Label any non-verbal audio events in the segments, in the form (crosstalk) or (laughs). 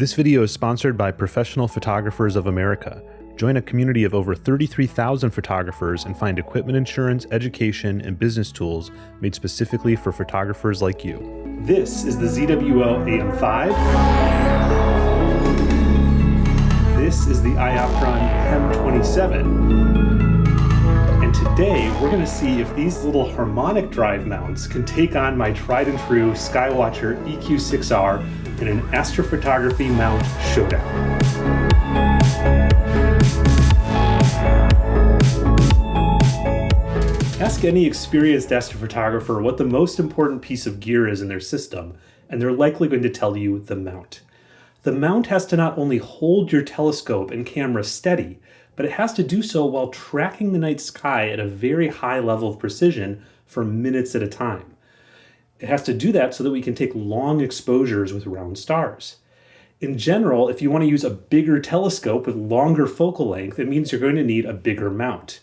This video is sponsored by Professional Photographers of America. Join a community of over 33,000 photographers and find equipment insurance, education, and business tools made specifically for photographers like you. This is the ZWO AM5. This is the Ioptron M27. And today we're going to see if these little harmonic drive mounts can take on my tried and true Skywatcher EQ6R in an astrophotography mount showdown. Ask any experienced astrophotographer what the most important piece of gear is in their system, and they're likely going to tell you the mount. The mount has to not only hold your telescope and camera steady, but it has to do so while tracking the night sky at a very high level of precision for minutes at a time. It has to do that so that we can take long exposures with round stars. In general, if you want to use a bigger telescope with longer focal length, it means you're going to need a bigger mount.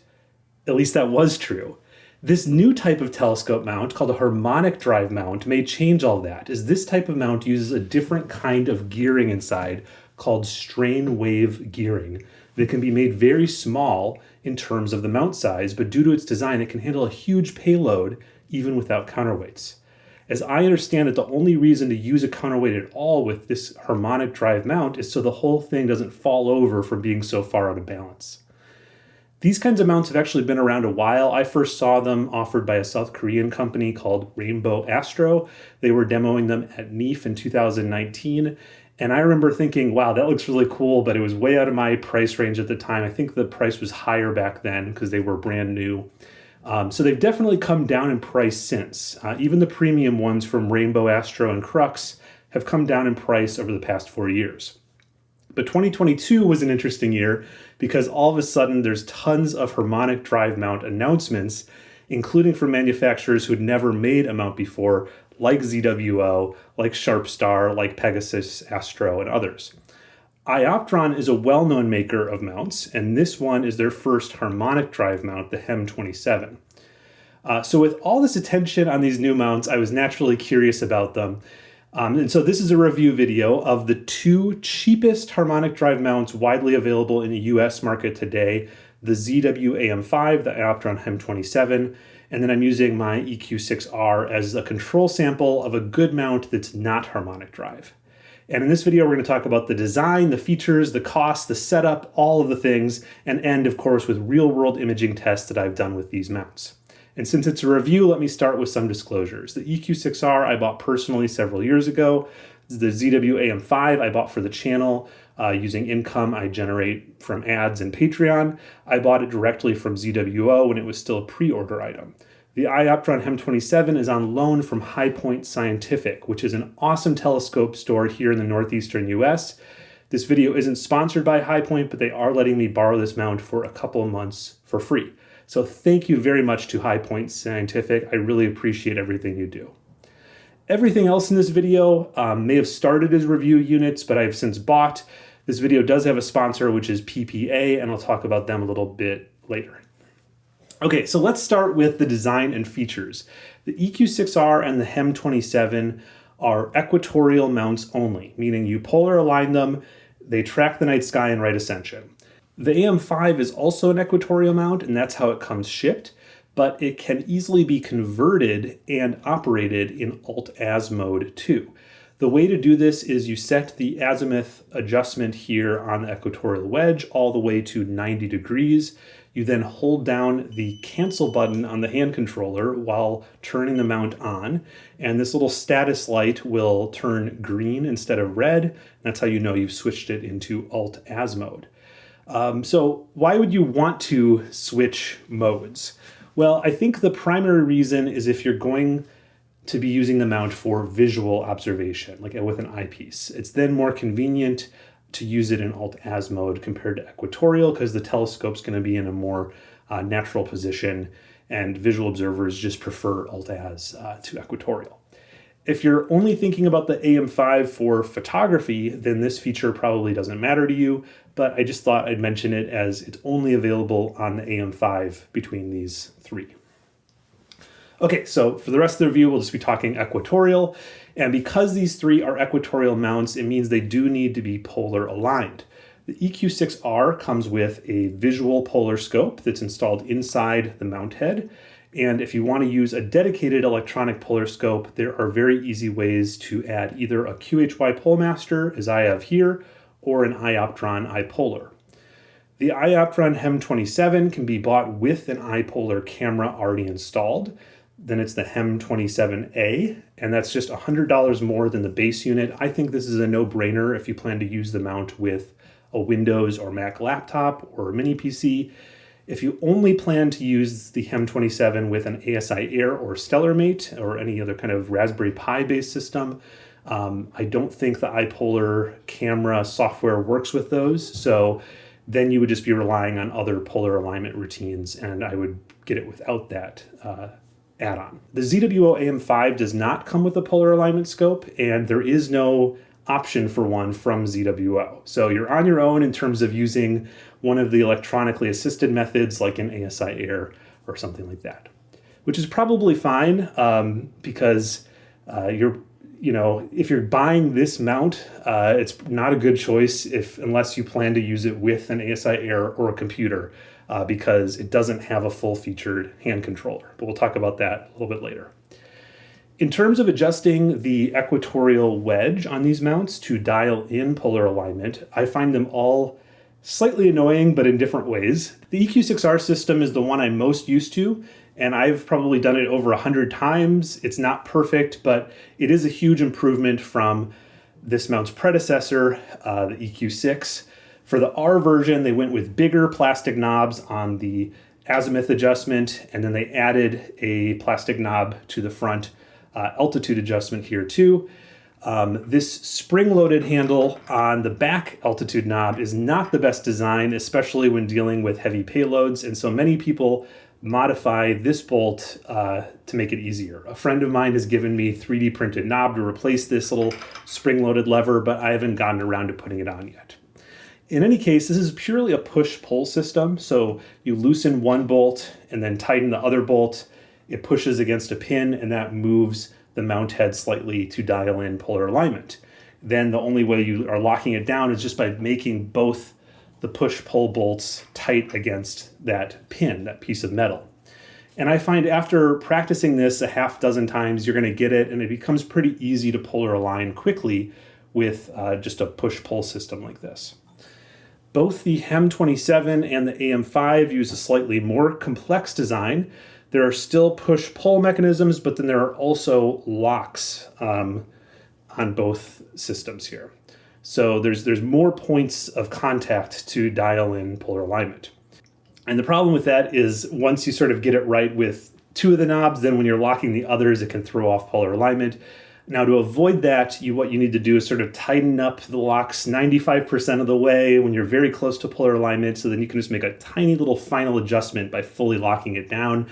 At least that was true. This new type of telescope mount, called a harmonic drive mount, may change all that, as this type of mount uses a different kind of gearing inside called strain wave gearing that can be made very small in terms of the mount size, but due to its design, it can handle a huge payload even without counterweights. As I understand it, the only reason to use a counterweight at all with this harmonic drive mount is so the whole thing doesn't fall over from being so far out of balance. These kinds of mounts have actually been around a while. I first saw them offered by a South Korean company called Rainbow Astro. They were demoing them at NEAF in 2019. And I remember thinking, wow, that looks really cool, but it was way out of my price range at the time. I think the price was higher back then because they were brand new. Um, so they've definitely come down in price since. Uh, even the premium ones from Rainbow Astro and Crux have come down in price over the past four years. But 2022 was an interesting year because all of a sudden there's tons of harmonic drive mount announcements, including from manufacturers who had never made a mount before, like ZWO, like Sharpstar, like Pegasus, Astro, and others. Ioptron is a well-known maker of mounts, and this one is their first harmonic drive mount, the HEM27. Uh, so with all this attention on these new mounts, I was naturally curious about them. Um, and so this is a review video of the two cheapest harmonic drive mounts widely available in the US market today, the ZWO AM5, the Ioptron HEM27, and then I'm using my EQ6R as a control sample of a good mount that's not harmonic drive. And in this video, we're going to talk about the design, the features, the cost, the setup, all of the things, and end, of course, with real-world imaging tests that I've done with these mounts. And since it's a review, let me start with some disclosures. The EQ6R I bought personally several years ago. The ZWO AM5 I bought for the channel uh, using income I generate from ads and Patreon. I bought it directly from ZWO when it was still a pre-order item. The Ioptron HEM27 is on loan from High Point Scientific, which is an awesome telescope store here in the northeastern US. This video isn't sponsored by High Point, but they are letting me borrow this mount for a couple of months for free. So thank you very much to High Point Scientific. I really appreciate everything you do. Everything else in this video um, may have started as review units, but I've since bought. This video does have a sponsor, which is PPA, and I'll talk about them a little bit later. Okay, so let's start with the design and features. The EQ6R and the HEM27 are equatorial mounts only, meaning you polar align them, they track the night sky in right ascension. The AM5 is also an equatorial mount, and that's how it comes shipped, but it can easily be converted and operated in Alt-Az mode too. The way to do this is you set the azimuth adjustment here on the equatorial wedge all the way to 90 degrees. You then hold down the cancel button on the hand controller while turning the mount on, and this little status light will turn green instead of red. That's how you know you've switched it into Alt-Az mode. Um, so why would you want to switch modes? Well, I think the primary reason is if you're going to be using the mount for visual observation, like with an eyepiece. It's then more convenient to use it in Alt-Az mode compared to equatorial because the telescope's going to be in a more uh, natural position and visual observers just prefer Alt-Az uh, to equatorial. If you're only thinking about the AM5 for photography, then this feature probably doesn't matter to you, but I just thought I'd mention it as it's only available on the AM5 between these three. Okay, so for the rest of the review, we'll just be talking equatorial. And because these three are equatorial mounts, it means they do need to be polar aligned. The EQ6R comes with a visual polar scope that's installed inside the mount head. And if you want to use a dedicated electronic polar scope, there are very easy ways to add either a QHY PoleMaster, as I have here, or an iOptron iPolar. The iOptron HEM27 can be bought with an iPolar camera already installed. Then it's the HEM27A, and that's just $100 more than the base unit. I think this is a no-brainer if you plan to use the mount with a Windows or Mac laptop or a mini PC. If you only plan to use the HEM27 with an ASI Air or StellarMate or any other kind of Raspberry Pi based system, um, I don't think the iPolar camera software works with those. So then you would just be relying on other polar alignment routines, and I would get it without that uh, add-on. The ZWO AM5 does not come with a polar alignment scope, and there is no option for one from ZWO. So you're on your own in terms of using one of the electronically assisted methods like an ASI Air or something like that, which is probably fine um, because uh, you're, you know, if you're buying this mount, uh, it's not a good choice if unless you plan to use it with an ASI Air or a computer uh, because it doesn't have a full featured hand controller. But we'll talk about that a little bit later. In terms of adjusting the equatorial wedge on these mounts to dial in polar alignment, I find them all slightly annoying, but in different ways. The EQ6R system is the one I'm most used to, and I've probably done it over a hundred times. It's not perfect, but it is a huge improvement from this mount's predecessor, uh, the EQ6. For the R version, they went with bigger plastic knobs on the azimuth adjustment, and then they added a plastic knob to the front uh, altitude adjustment here too. Um, this spring-loaded handle on the back altitude knob is not the best design, especially when dealing with heavy payloads, and so many people modify this bolt uh, to make it easier. A friend of mine has given me 3D printed knob to replace this little spring-loaded lever, but I haven't gotten around to putting it on yet. In any case, this is purely a push-pull system. So you loosen one bolt and then tighten the other bolt. It pushes against a pin and that moves the mount head slightly to dial in polar alignment. Then the only way you are locking it down is just by making both the push-pull bolts tight against that pin, that piece of metal. And I find after practicing this a half dozen times, you're gonna get it and it becomes pretty easy to polar align quickly with uh, just a push-pull system like this. Both the HEM27 and the AM5 use a slightly more complex design. There are still push-pull mechanisms, but then there are also locks um, on both systems here. So there's, there's more points of contact to dial in polar alignment. And the problem with that is once you sort of get it right with two of the knobs, then when you're locking the others, it can throw off polar alignment. Now to avoid that, you what you need to do is sort of tighten up the locks 95% of the way when you're very close to polar alignment so then you can just make a tiny little final adjustment by fully locking it down.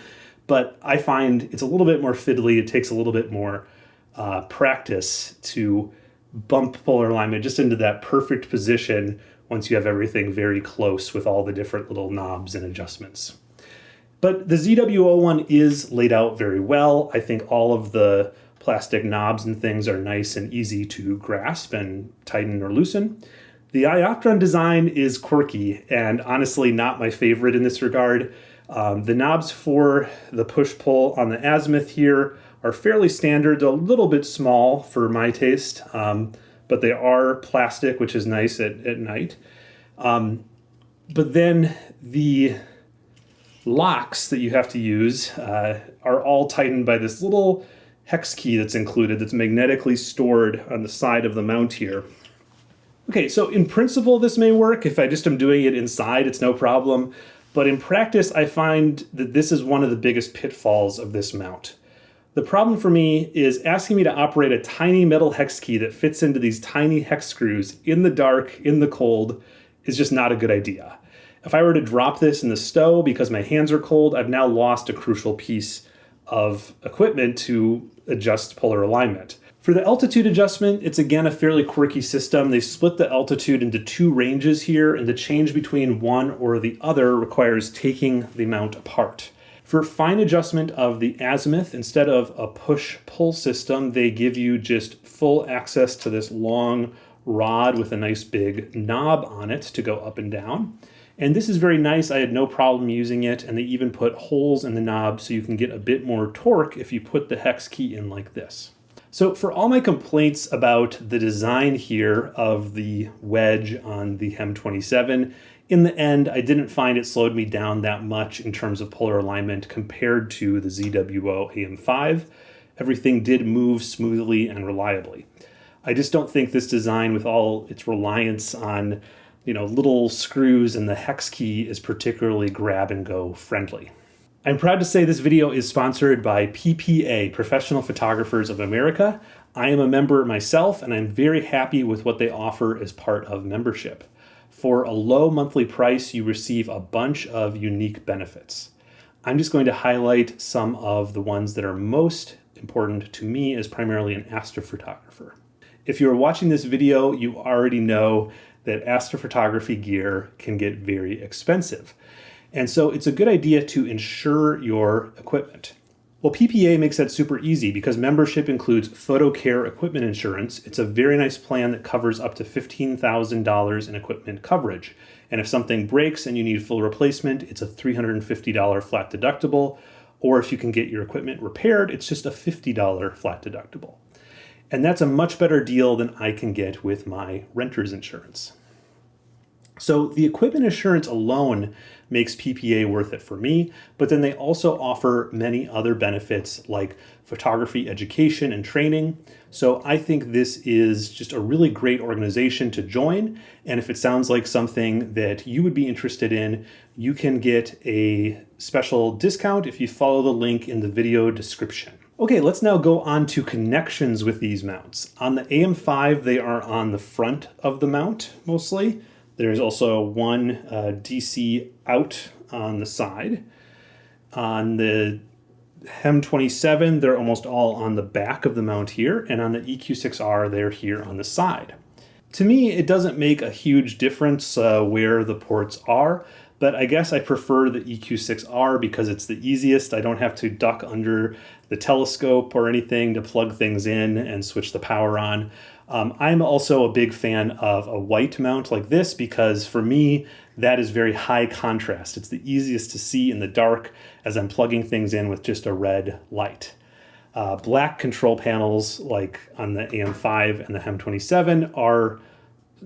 But I find it's a little bit more fiddly. It takes a little bit more uh, practice to bump polar alignment just into that perfect position once you have everything very close with all the different little knobs and adjustments. But the ZWO one is laid out very well. I think all of the plastic knobs and things are nice and easy to grasp and tighten or loosen. The iOptron design is quirky and honestly not my favorite in this regard. Um, the knobs for the push-pull on the azimuth here are fairly standard, a little bit small for my taste, um, but they are plastic, which is nice at, at night. Um, but then the locks that you have to use uh, are all tightened by this little hex key that's included that's magnetically stored on the side of the mount here. Okay, so in principle this may work. If I just am doing it inside, it's no problem. But in practice, I find that this is one of the biggest pitfalls of this mount. The problem for me is asking me to operate a tiny metal hex key that fits into these tiny hex screws in the dark, in the cold, is just not a good idea. If I were to drop this in the stove because my hands are cold, I've now lost a crucial piece of equipment to adjust polar alignment. For the altitude adjustment, it's again a fairly quirky system. They split the altitude into two ranges here, and the change between one or the other requires taking the mount apart. For fine adjustment of the azimuth, instead of a push-pull system, they give you just full access to this long rod with a nice big knob on it to go up and down. And this is very nice. I had no problem using it. And they even put holes in the knob so you can get a bit more torque if you put the hex key in like this. So for all my complaints about the design here of the wedge on the HEM 27, in the end, I didn't find it slowed me down that much in terms of polar alignment compared to the ZWO AM5. Everything did move smoothly and reliably. I just don't think this design with all its reliance on you know, little screws and the hex key is particularly grab and go friendly. I'm proud to say this video is sponsored by PPA, Professional Photographers of America. I am a member myself and I'm very happy with what they offer as part of membership. For a low monthly price, you receive a bunch of unique benefits. I'm just going to highlight some of the ones that are most important to me as primarily an astrophotographer. If you're watching this video, you already know that astrophotography gear can get very expensive. And so it's a good idea to insure your equipment. Well, PPA makes that super easy because membership includes PhotoCare equipment insurance. It's a very nice plan that covers up to $15,000 in equipment coverage. And if something breaks and you need full replacement, it's a $350 flat deductible. Or if you can get your equipment repaired, it's just a $50 flat deductible. And that's a much better deal than I can get with my renter's insurance. So the equipment insurance alone makes PPA worth it for me, but then they also offer many other benefits like photography education and training. So I think this is just a really great organization to join. And if it sounds like something that you would be interested in, you can get a special discount if you follow the link in the video description. Okay, let's now go on to connections with these mounts. On the AM5, they are on the front of the mount mostly. There's also one uh, DC out on the side. On the HEM 27, they're almost all on the back of the mount here, and on the EQ6R, they're here on the side. To me, it doesn't make a huge difference uh, where the ports are, but I guess I prefer the EQ6R because it's the easiest. I don't have to duck under the telescope or anything to plug things in and switch the power on. Um, I'm also a big fan of a white mount like this because for me, that is very high contrast. It's the easiest to see in the dark as I'm plugging things in with just a red light. Uh, black control panels like on the AM5 and the HEM27 are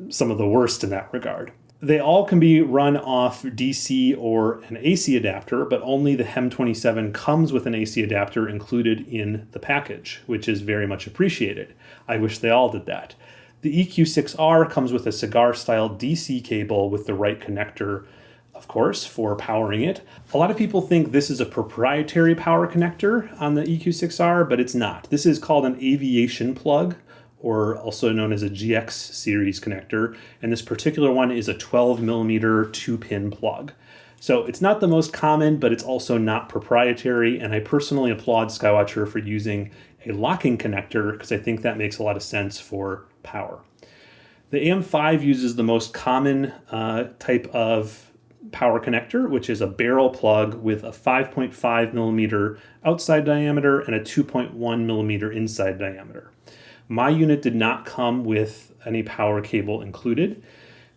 some of the worst in that regard. They all can be run off DC or an AC adapter, but only the HEM27 comes with an AC adapter included in the package, which is very much appreciated. I wish they all did that. The EQ6R comes with a cigar style DC cable with the right connector, of course, for powering it. A lot of people think this is a proprietary power connector on the EQ6R, but it's not. This is called an aviation plug, or also known as a GX series connector. And this particular one is a 12 millimeter two pin plug. So it's not the most common, but it's also not proprietary. And I personally applaud Skywatcher for using a locking connector because I think that makes a lot of sense for power. The AM5 uses the most common uh, type of power connector, which is a barrel plug with a 5.5 millimeter outside diameter and a 2.1 millimeter inside diameter. My unit did not come with any power cable included.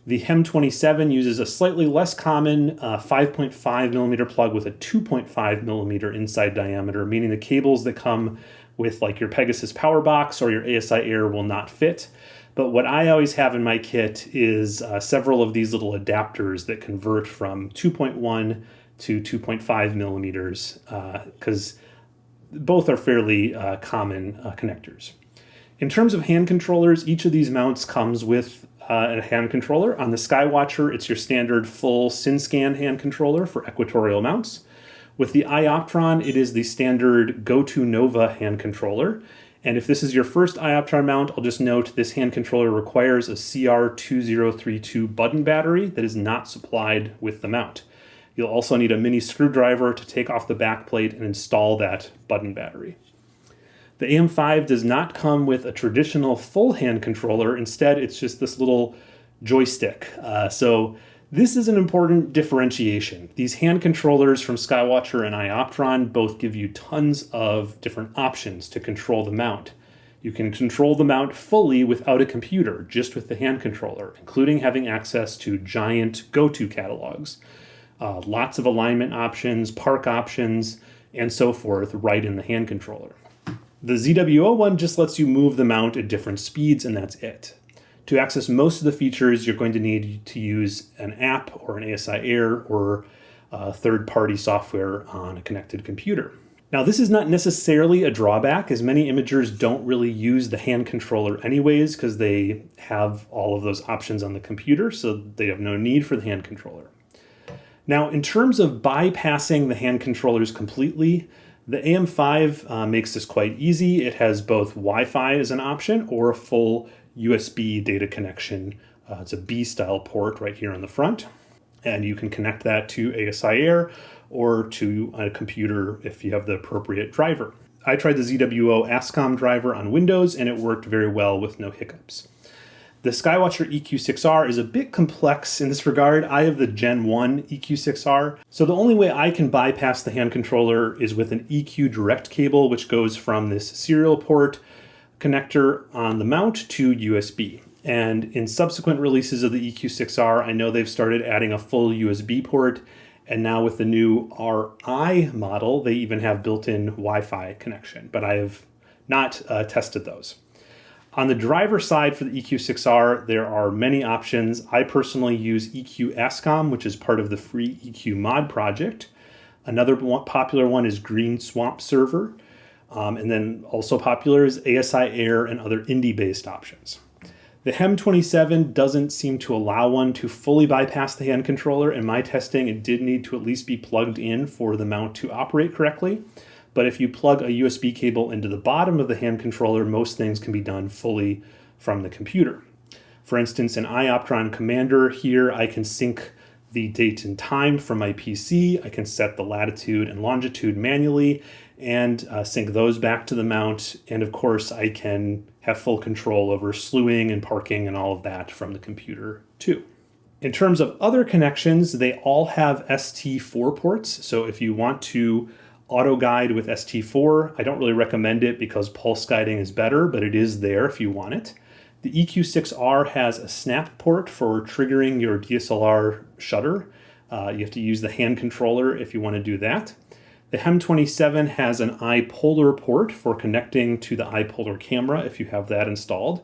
The HEM27 uses a slightly less common uh, 5.5 millimeter plug with a 2.5 millimeter inside diameter, meaning the cables that come with like your Pegasus power box or your ASI Air will not fit. But what I always have in my kit is uh, several of these little adapters that convert from 2.1 to 2.5 millimeters because uh, both are fairly uh, common uh, connectors. In terms of hand controllers, each of these mounts comes with uh, a hand controller. On the Skywatcher, it's your standard full SynScan hand controller for equatorial mounts. With the Ioptron, it is the standard GoTo Nova hand controller. And if this is your first Ioptron mount, I'll just note this hand controller requires a CR2032 button battery that is not supplied with the mount. You'll also need a mini screwdriver to take off the backplate and install that button battery. The AM5 does not come with a traditional full hand controller. Instead, it's just this little joystick. Uh, so This is an important differentiation. These hand controllers from Skywatcher and iOptron both give you tons of different options to control the mount. You can control the mount fully without a computer, just with the hand controller, including having access to giant go-to catalogs. Uh, lots of alignment options, park options, and so forth right in the hand controller. The ZWO one just lets you move the mount at different speeds and that's it. To access most of the features, you're going to need to use an app or an ASI Air or uh, third-party software on a connected computer. Now this is not necessarily a drawback as many imagers don't really use the hand controller anyways because they have all of those options on the computer so they have no need for the hand controller. Now in terms of bypassing the hand controllers completely, the AM5 uh, makes this quite easy. It has both Wi-Fi as an option or a full USB data connection. Uh, it's a B-style port right here on the front. And you can connect that to ASI Air or to a computer if you have the appropriate driver. I tried the ZWO ASCOM driver on Windows and it worked very well with no hiccups. The Skywatcher EQ6R is a bit complex in this regard. I have the Gen 1 EQ6R, so the only way I can bypass the hand controller is with an EQ direct cable, which goes from this serial port connector on the mount to USB. And in subsequent releases of the EQ6R, I know they've started adding a full USB port, and now with the new RI model, they even have built-in Wi-Fi connection, but I have not uh, tested those. On the driver side for the EQ6R, there are many options. I personally use EQ ASCOM, which is part of the free EQ mod project. Another popular one is Green Swamp Server. Um, and then also popular is ASI Air and other INDI-based options. The HEM27 doesn't seem to allow one to fully bypass the hand controller. In my testing, it did need to at least be plugged in for the mount to operate correctly. But if you plug a USB cable into the bottom of the hand controller, most things can be done fully from the computer. For instance, in iOptron Commander here, I can sync the date and time from my PC. I can set the latitude and longitude manually and uh, sync those back to the mount. And of course, I can have full control over slewing and parking and all of that from the computer too. In terms of other connections, they all have ST4 ports. So if you want to auto guide with ST4. I don't really recommend it because pulse guiding is better, but it is there if you want it. The EQ6R has a snap port for triggering your DSLR shutter. Uh, you have to use the hand controller if you want to do that. The HEM27 has an iPolar port for connecting to the iPolar camera if you have that installed.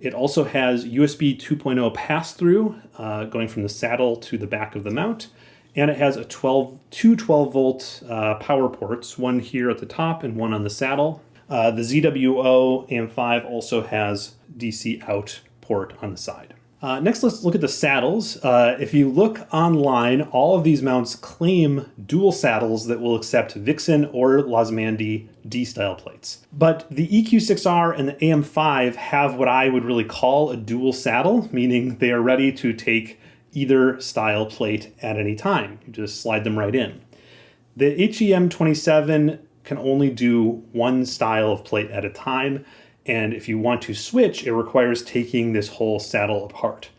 It also has USB 2.0 pass-through uh, going from the saddle to the back of the mount and it has a 12, two 12 volt uh, power ports, one here at the top and one on the saddle. Uh, the ZWO AM5 also has DC out port on the side. Uh, next, let's look at the saddles. Uh, if you look online, all of these mounts claim dual saddles that will accept Vixen or Losmandy D-style plates. But the EQ6R and the AM5 have what I would really call a dual saddle, meaning they are ready to take either style plate at any time. You just slide them right in. The HEM27 can only do one style of plate at a time, and if you want to switch, it requires taking this whole saddle apart.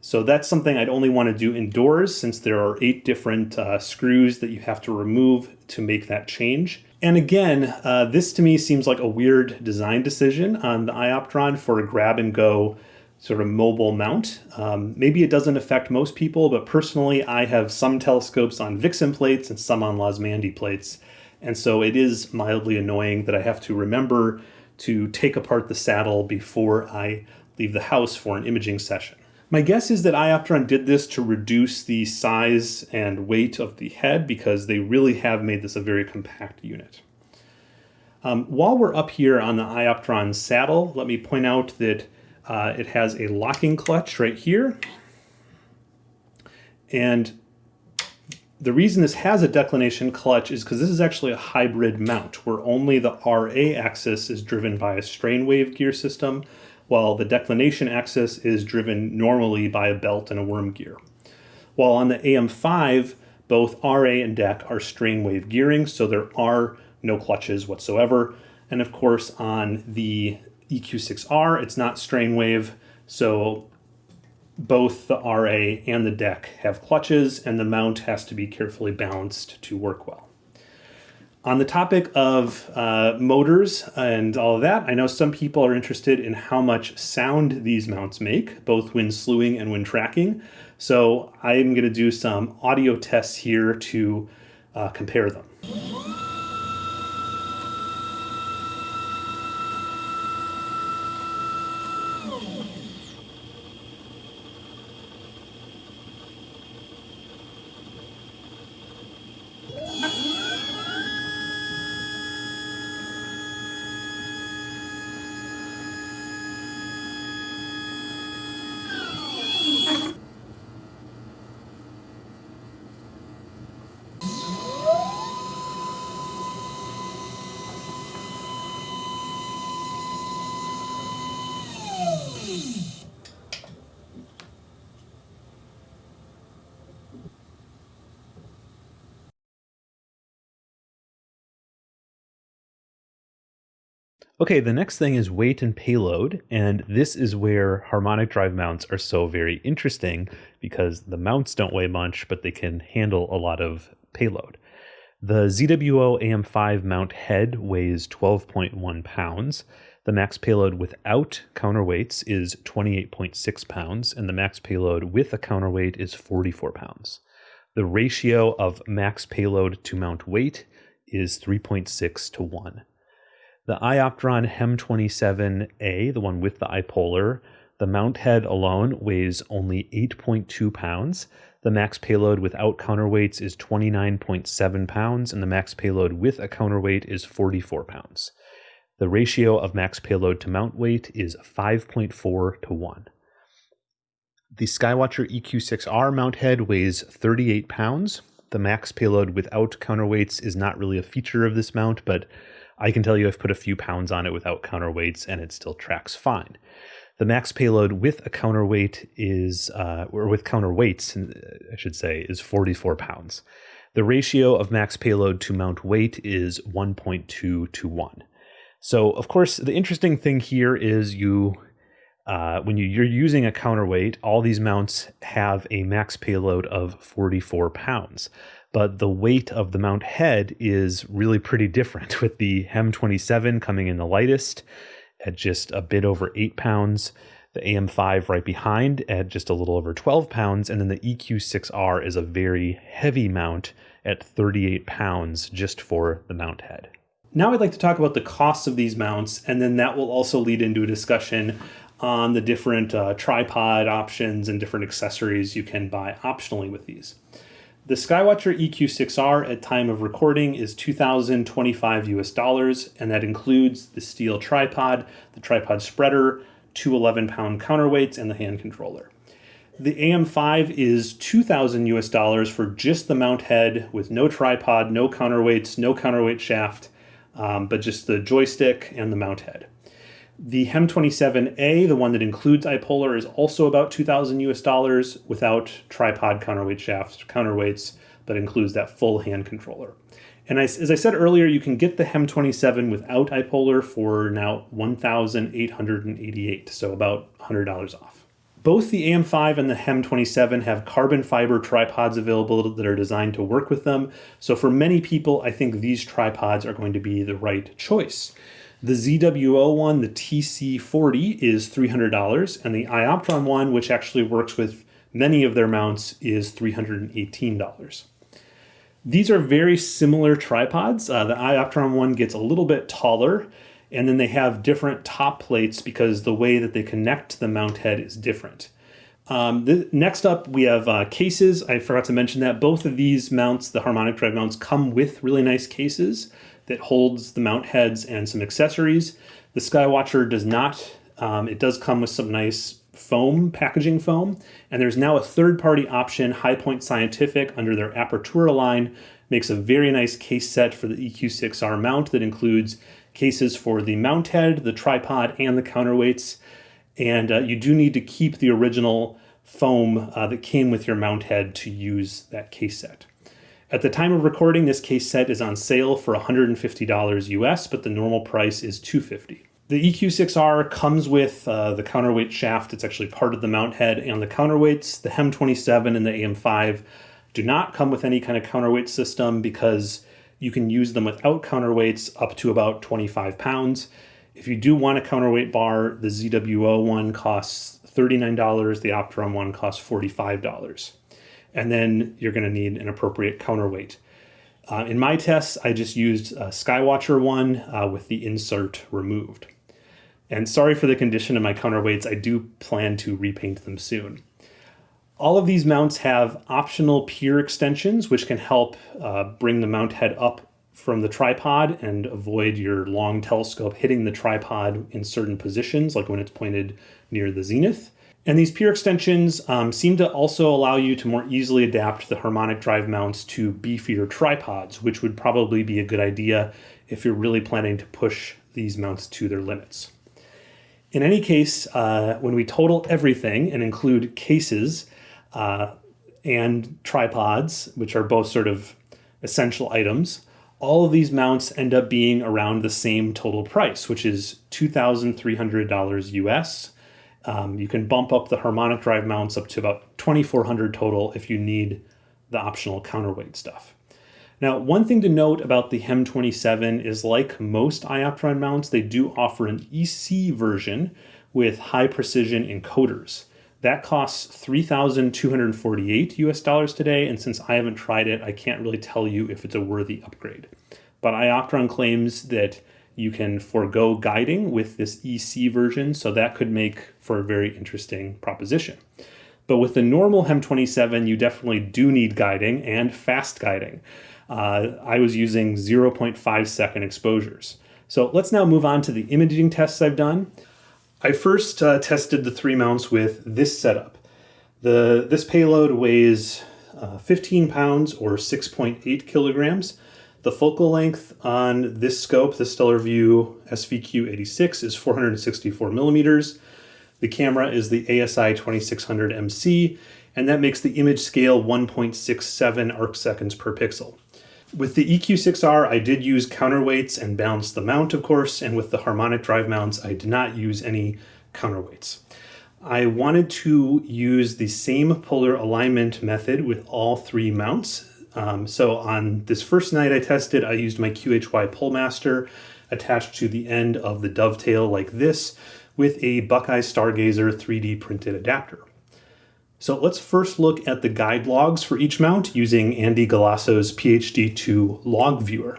So that's something I'd only want to do indoors since there are eight different uh, screws that you have to remove to make that change. And again, uh, this to me seems like a weird design decision on the iOptron for a grab and go sort of mobile mount. Um, maybe it doesn't affect most people, but personally, I have some telescopes on Vixen plates and some on Losmandy plates. And so it is mildly annoying that I have to remember to take apart the saddle before I leave the house for an imaging session. My guess is that iOptron did this to reduce the size and weight of the head because they really have made this a very compact unit. Um, while we're up here on the iOptron saddle, let me point out that uh, it has a locking clutch right here. And the reason this has a declination clutch is because this is actually a hybrid mount where only the RA axis is driven by a strain wave gear system, while the declination axis is driven normally by a belt and a worm gear. While on the AM5, both RA and DEC are strain wave gearing, so there are no clutches whatsoever. And of course, on the EQ6R. It's not strain wave, so both the RA and the DEC have clutches, and the mount has to be carefully balanced to work well. On the topic of uh, motors and all of that, I know some people are interested in how much sound these mounts make, both when slewing and when tracking. So I'm going to do some audio tests here to uh, compare them. Okay, the next thing is weight and payload, and this is where harmonic drive mounts are so very interesting because the mounts don't weigh much, but they can handle a lot of payload. The ZWO AM5 mount head weighs 12.1 pounds. The max payload without counterweights is 28.6 pounds, and the max payload with a counterweight is 44 pounds. The ratio of max payload to mount weight is 3.6 to 1. The Ioptron HEM27A, the one with the iPolar, the mount head alone weighs only 8.2 pounds. The max payload without counterweights is 29.7 pounds, and the max payload with a counterweight is 44 pounds. The ratio of max payload to mount weight is 5.4 to 1. The Skywatcher EQ6R mount head weighs 38 pounds. The max payload without counterweights is not really a feature of this mount, but I can tell you I've put a few pounds on it without counterweights and it still tracks fine. The max payload with a counterweight is, uh, or with counterweights, I should say, is 44 pounds. The ratio of max payload to mount weight is 1.2 to 1. So, of course, the interesting thing here is you, uh, when you, you're using a counterweight, all these mounts have a max payload of 44 pounds but the weight of the mount head is really pretty different (laughs) with the HEM 27 coming in the lightest at just a bit over 8 pounds, the AM5 right behind at just a little over 12 pounds, and then the EQ6R is a very heavy mount at 38 pounds just for the mount head. Now I'd like to talk about the costs of these mounts, and then that will also lead into a discussion on the different uh, tripod options and different accessories you can buy optionally with these. The Skywatcher EQ6R at time of recording is 2025 US dollars, and that includes the steel tripod, the tripod spreader, two 11 pound counterweights, and the hand controller. The AM5 is 2000 US dollars for just the mount head with no tripod, no counterweights, no counterweight shaft, um, but just the joystick and the mount head. The HEM27A, the one that includes iPolar, is also about 2000 US dollars without tripod counterweight shafts, counterweights, but includes that full hand controller. And I, as I said earlier, you can get the HEM27 without iPolar for now 1,888, so about $100 off. Both the AM5 and the HEM27 have carbon fiber tripods available that are designed to work with them. So for many people, I think these tripods are going to be the right choice. The ZWO one, the TC40, is $300, and the Ioptron one, which actually works with many of their mounts, is $318. These are very similar tripods. Uh, the Ioptron one gets a little bit taller, and then they have different top plates because the way that they connect to the mount head is different. Um, the, next up, we have uh, cases. I forgot to mention that both of these mounts, the harmonic drive mounts, come with really nice cases that holds the mount heads and some accessories. The Skywatcher does not. Um, it does come with some nice foam, packaging foam, and there's now a third-party option, High Point Scientific, under their Apertura line, makes a very nice case set for the EQ6R mount that includes cases for the mount head, the tripod, and the counterweights. And uh, you do need to keep the original foam uh, that came with your mount head to use that case set. At the time of recording, this case set is on sale for $150 US, but the normal price is $250. The EQ6R comes with uh, the counterweight shaft. It's actually part of the mount head and the counterweights. The HEM27 and the AM5 do not come with any kind of counterweight system because you can use them without counterweights up to about 25 pounds. If you do want a counterweight bar, the ZWO one costs $39, the iOptron one costs $45. And then you're going to need an appropriate counterweight. Uh, in my tests, I just used a Skywatcher one uh, with the insert removed. And sorry for the condition of my counterweights, I do plan to repaint them soon. All of these mounts have optional pier extensions, which can help uh, bring the mount head up from the tripod and avoid your long telescope hitting the tripod in certain positions, like when it's pointed near the zenith. And these pier extensions um, seem to also allow you to more easily adapt the harmonic drive mounts to beefier tripods, which would probably be a good idea if you're really planning to push these mounts to their limits. In any case, uh, when we total everything and include cases uh, and tripods, which are both sort of essential items, all of these mounts end up being around the same total price, which is $2,300 US. Um, you can bump up the harmonic drive mounts up to about 2400 total if you need the optional counterweight stuff. Now, one thing to note about the HEM27 is like most Ioptron mounts, they do offer an EC version with high precision encoders. That costs 3,248 US dollars today, and since I haven't tried it, I can't really tell you if it's a worthy upgrade. But Ioptron claims that you can forego guiding with this EC version, so that could make for a very interesting proposition. But with the normal HEM27, you definitely do need guiding and fast guiding. Uh, I was using 0.5 second exposures. So let's now move on to the imaging tests I've done. I first uh, tested the three mounts with this setup. The, this payload weighs uh, 15 pounds or 6.8 kilograms. The focal length on this scope, the Stellarvue SVQ86, is 464 millimeters. The camera is the ASI 2600 MC, and that makes the image scale 1.67 arc seconds per pixel. With the EQ6R, I did use counterweights and balanced the mount, of course, and with the harmonic drive mounts, I did not use any counterweights. I wanted to use the same polar alignment method with all three mounts. Um, so on this first night I tested, I used my QHY Polemaster attached to the end of the dovetail like this with a Buckeye Stargazer 3D printed adapter. So let's first look at the guide logs for each mount using Andy Galasso's PHD2 log viewer.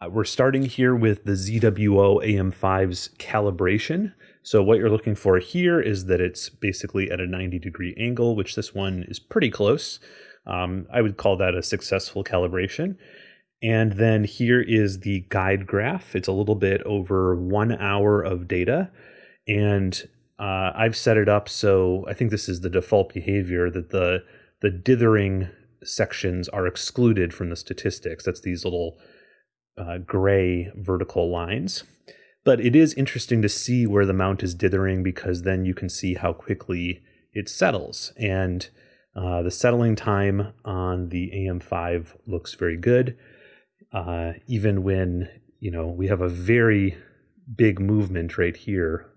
Uh, we're starting here with the ZWO AM5's calibration. So what you're looking for here is that it's basically at a 90 degree angle, which this one is pretty close. Um, I would call that a successful calibration. And then here is the guide graph. It's a little bit over one hour of data. And uh, I've set it up so I think this is the default behavior that the the dithering sections are excluded from the statistics. That's these little uh, gray vertical lines. But it is interesting to see where the mount is dithering because then you can see how quickly it settles. And uh, the settling time on the AM5 looks very good. Uh, even when, you know, we have a very big movement right here,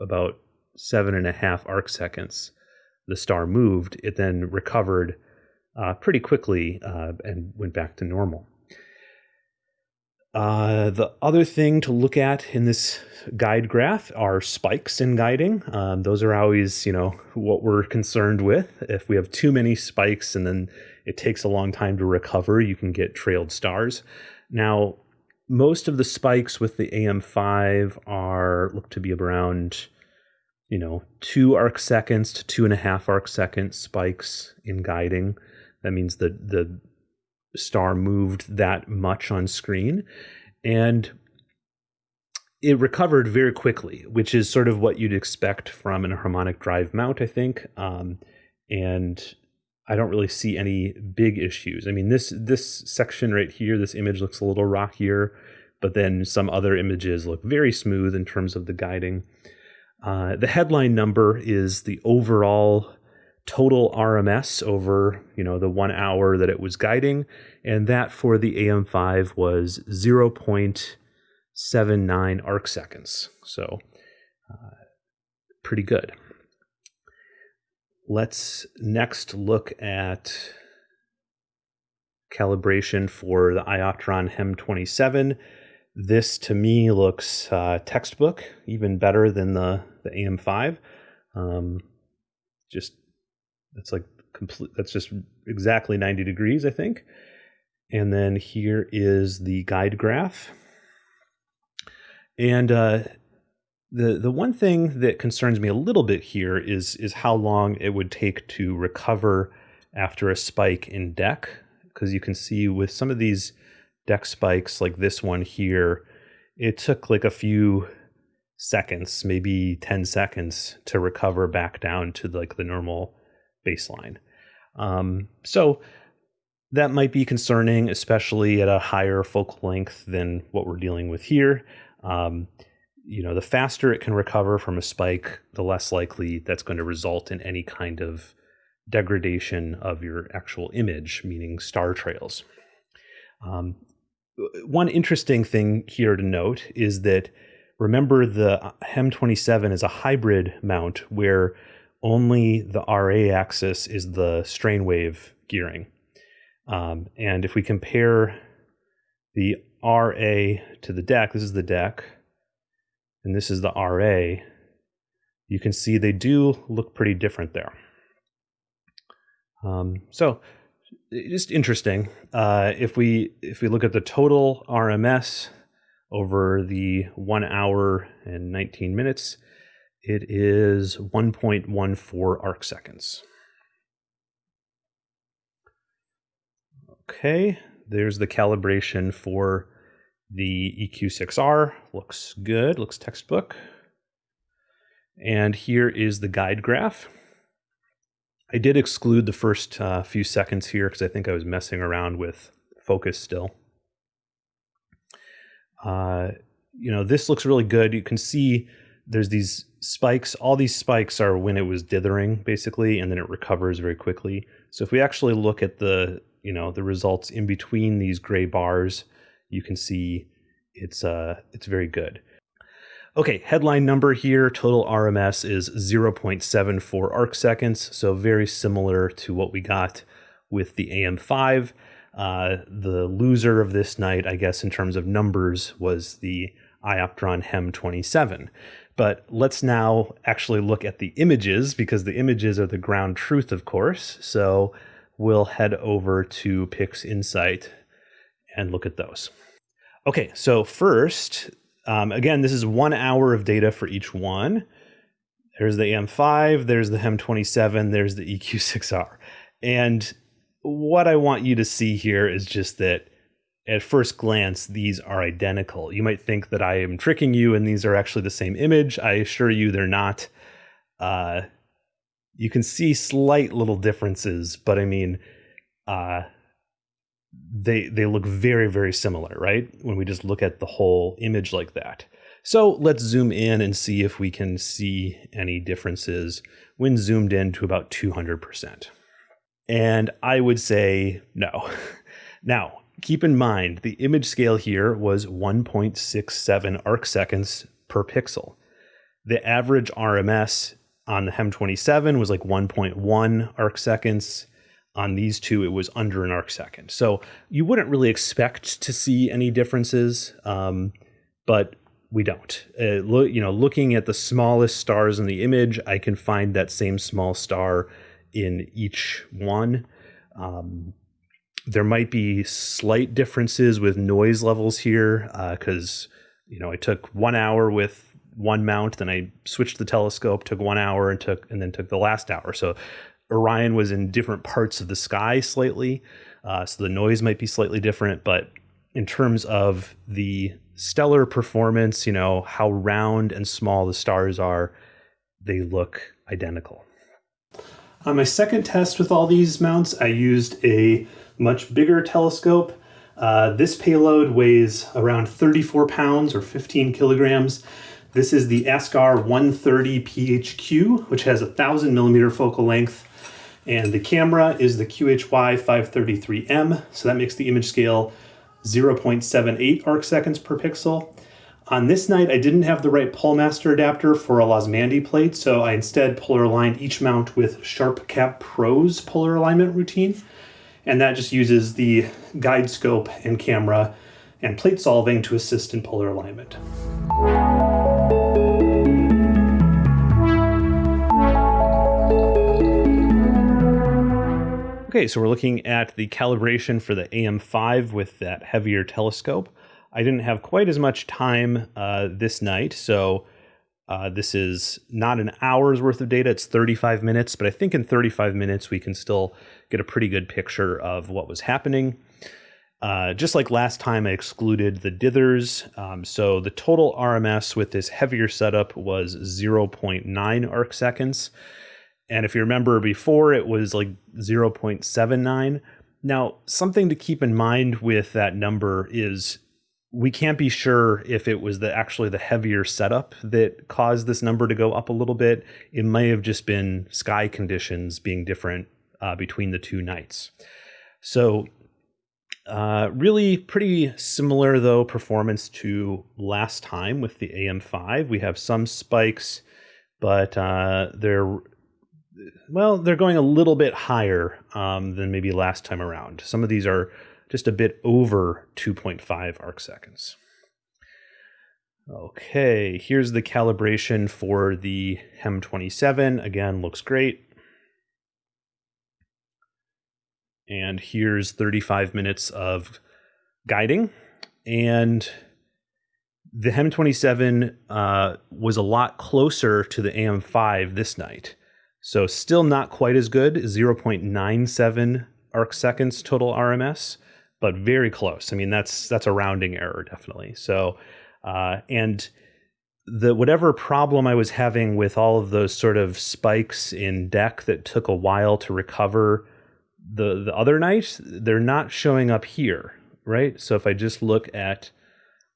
about seven and a half arc seconds, the star moved, it then recovered uh, pretty quickly uh, and went back to normal. Uh, the other thing to look at in this guide graph are spikes in guiding. Um, those are always, you know, what we're concerned with. If we have too many spikes and then it takes a long time to recover, you can get trailed stars. Now, most of the spikes with the AM5 are look to be around you know, two arc seconds to two and a half arc second spikes in guiding. That means that the star moved that much on screen. And it recovered very quickly, which is sort of what you'd expect from an harmonic drive mount, I think. Um, and I don't really see any big issues. I mean, this this section right here, this image looks a little rockier, but then some other images look very smooth in terms of the guiding. Uh, the headline number is the overall total RMS over you know the one hour that it was guiding, and that for the AM5 was 0.79 arc seconds. So uh, pretty good. Let's next look at calibration for the Ioptron HEM 27. This to me looks uh, textbook, even better than the, the AM5. Um, just that's like complete. That's just exactly 90 degrees, I think. And then here is the guide graph. And uh, the the one thing that concerns me a little bit here is is how long it would take to recover after a spike in DEC, because you can see with some of these DEC spikes like this one here, it took like a few seconds, maybe 10 seconds to recover back down to like the normal baseline. Um, so that might be concerning, especially at a higher focal length than what we're dealing with here. Um, you know, the faster it can recover from a spike, the less likely that's going to result in any kind of degradation of your actual image, meaning star trails. Um, one interesting thing here to note is that remember the HEM 27 is a hybrid mount where only the RA axis is the strain wave gearing. Um, and if we compare the RA to the DEC, this is the DEC, and this is the RA, you can see they do look pretty different there. Um, so just interesting. Uh, if we if we look at the total RMS over the one hour and 19 minutes, it is 1.14 arc seconds. Okay, there's the calibration for the EQ6R. Looks good, looks textbook. And here is the guide graph. I did exclude the first uh, few seconds here because I think I was messing around with focus still. Uh, you know, this looks really good. You can see there's these spikes. All these spikes are when it was dithering, basically, and then it recovers very quickly. So if we actually look at the you know the results in between these gray bars, you can see it's uh it's very good. Okay, headline number here, total RMS is 0.74 arc seconds, so very similar to what we got with the AM5. Uh, the loser of this night, I guess, in terms of numbers, was the iOptron HEM 27. But let's now actually look at the images because the images are the ground truth, of course. So we'll head over to PixInsight and look at those. Okay, so first, um, again, this is one hour of data for each one. There's the AM5, there's the HEM27, there's the EQ6R. And what I want you to see here is just that at first glance, these are identical. You might think that I am tricking you and these are actually the same image. I assure you they're not. Uh, you can see slight little differences, but I mean, uh, they they look very very similar, right? When we just look at the whole image like that. So let's zoom in and see if we can see any differences when zoomed in to about 200%. And I would say no. (laughs) now, keep in mind the image scale here was 1.67 arc seconds per pixel. The average RMS on the HEM 27 was like 1.1 arc seconds. On these two, it was under an arc second. So you wouldn't really expect to see any differences, um, but we don't. Uh, lo- you know, looking at the smallest stars in the image, I can find that same small star in each one. Um, there might be slight differences with noise levels here because uh, you know I took one hour with one mount, then I switched the telescope, took one hour, and took and then took the last hour. So Orion was in different parts of the sky slightly, uh, so the noise might be slightly different. But in terms of the stellar performance, you know how round and small the stars are, they look identical. On my second test with all these mounts, I used a much bigger telescope. Uh, this payload weighs around 34 pounds or 15 kilograms. This is the Askar 130 PHQ, which has a 1000 millimeter focal length. And the camera is the QHY 533M, so that makes the image scale 0.78 arc seconds per pixel. On this night, I didn't have the right Polemaster adapter for a Losmandy plate, so I instead polar aligned each mount with SharpCap Pro's polar alignment routine. And that just uses the guide scope and camera and plate solving to assist in polar alignment. Okay, so we're looking at the calibration for the AM5 with that heavier telescope. I didn't have quite as much time uh, this night, so uh, this is not an hour's worth of data, it's 35 minutes, but I think in 35 minutes we can still get a pretty good picture of what was happening. Uh, just like last time, I excluded the dithers. Um, so the total RMS with this heavier setup was 0.9 arc seconds. And if you remember before, it was like 0.79. Now, something to keep in mind with that number is we can't be sure if it was the actually the heavier setup that caused this number to go up a little bit. It may have just been sky conditions being different uh, between the two nights. So uh, really pretty similar though performance to last time with the AM5. We have some spikes, but uh, they're well, they're going a little bit higher um, than maybe last time around. Some of these are just a bit over 2.5 arc seconds. Okay, here's the calibration for the HEM27. Again, looks great. And here's 35 minutes of guiding. And the HEM27 uh, was a lot closer to the AM5 this night. So still not quite as good, 0.97 arc seconds total RMS, but very close. I mean, that's that's a rounding error definitely. So, uh, and the whatever problem I was having with all of those sort of spikes in DEC that took a while to recover the the other night, they're not showing up here, right? So if I just look at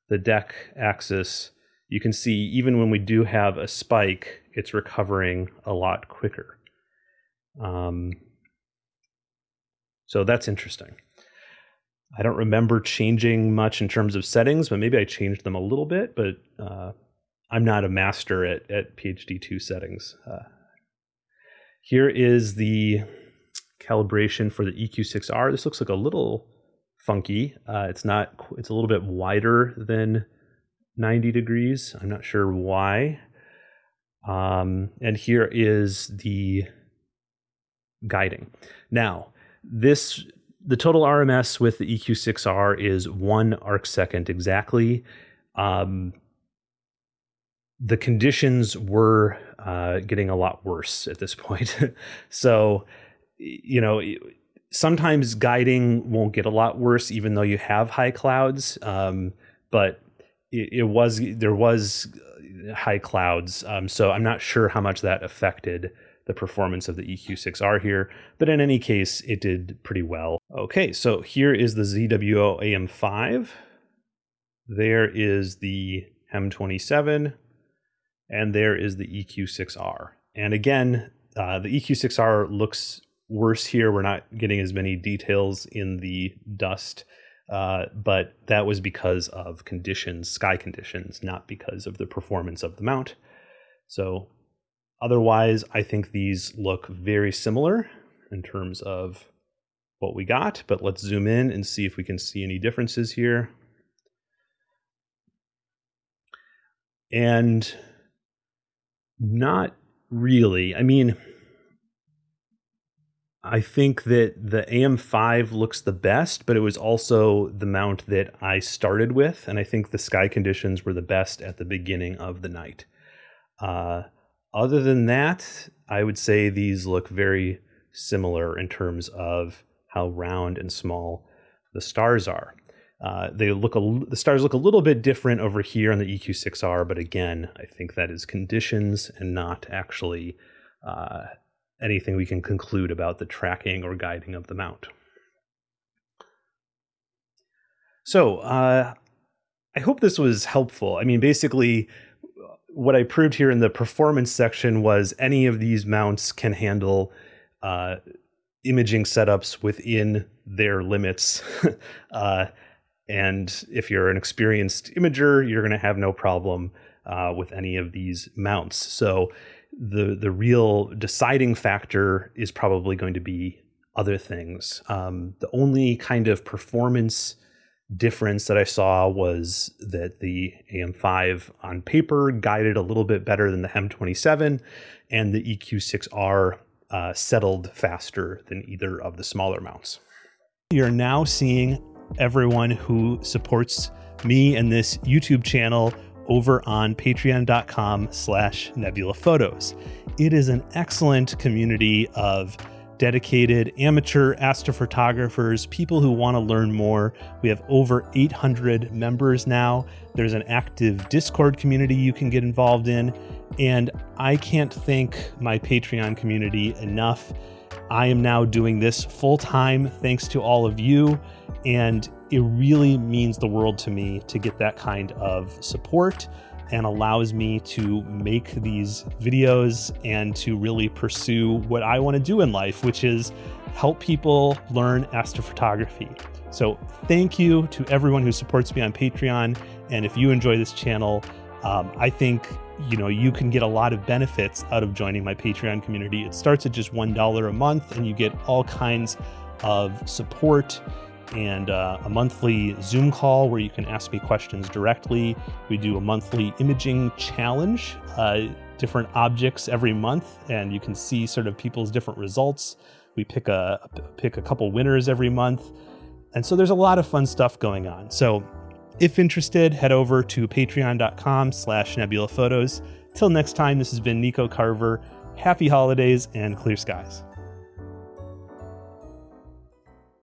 the DEC axis, you can see even when we do have a spike, it's recovering a lot quicker. Um, so that's interesting. I don't remember changing much in terms of settings, but maybe I changed them a little bit. But uh, I'm not a master at, at PHD2 settings. Uh, here is the calibration for the EQ6R. This looks like a little funky. Uh, it's not. It's a little bit wider than 90 degrees. I'm not sure why. Um, and here is the guiding. Now, this the total RMS with the EQ6R is one arc second exactly. Um, the conditions were uh, getting a lot worse at this point. (laughs) so, you know, sometimes guiding won't get a lot worse, even though you have high clouds. Um, but it, it, was there was high clouds, um, so I'm not sure how much that affected the performance of the EQ6R here, but in any case, it did pretty well. Okay, so here is the ZWO AM5. There is the HEM27, and there is the EQ6R. And again, uh, the EQ6R looks worse here. We're not getting as many details in the dust, uh, but that was because of conditions, sky conditions, not because of the performance of the mount. So Otherwise, I think these look very similar in terms of what we got, but let's zoom in and see if we can see any differences here. And not really. I mean, I think that the AM5 looks the best, but it was also the mount that I started with, and I think the sky conditions were the best at the beginning of the night. Uh, other than that, I would say these look very similar in terms of how round and small the stars are. Uh, they look a, the stars look a little bit different over here on the EQ6R, but again, I think that is conditions and not actually uh, anything we can conclude about the tracking or guiding of the mount. So uh, I hope this was helpful. I mean, basically, what I proved here in the performance section was any of these mounts can handle uh, imaging setups within their limits. (laughs) uh, And if you're an experienced imager, you're going to have no problem uh, with any of these mounts. So the the real deciding factor is probably going to be other things. Um, the only kind of performance difference that I saw was that the AM5 on paper guided a little bit better than the HEM27, and the EQ6R uh, settled faster than either of the smaller mounts. You're now seeing everyone who supports me and this YouTube channel over on patreon.com slash nebula photos. It is an excellent community of dedicated amateur astrophotographers, people who want to learn more. We have over 800 members now. There's an active Discord community you can get involved in. And I can't thank my Patreon community enough. I am now doing this full time thanks to all of you. And it really means the world to me to get that kind of support and allows me to make these videos and to really pursue what I want to do in life, which is help people learn astrophotography. So, thank you to everyone who supports me on Patreon. And if you enjoy this channel, um, I think you know you can get a lot of benefits out of joining my Patreon community. It starts at just one dollar a month, and you get all kinds of support and uh, a monthly Zoom call where you can ask me questions directly. We do a monthly imaging challenge, uh, different objects every month, and you can see sort of people's different results. We pick a pick a couple winners every month, and so there's a lot of fun stuff going on. So, if interested, head over to patreon.com/slash nebula photos. Till next time, this has been Nico Carver. Happy holidays and clear skies.